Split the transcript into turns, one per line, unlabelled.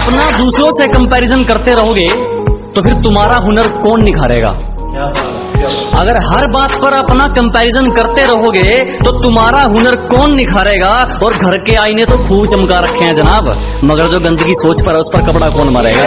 अपना दूसरों से कंपैरिजन करते रहोगे तो फिर तुम्हारा हुनर कौन निखारेगा? अगर हर बात पर अपना कंपैरिजन करते रहोगे तो तुम्हारा हुनर कौन निखारेगा? और घर के आईने तो खूब चमका रखे हैं जनाब। मगर जो गंदगी सोच पर है उस पर कपड़ा कौन मारेगा?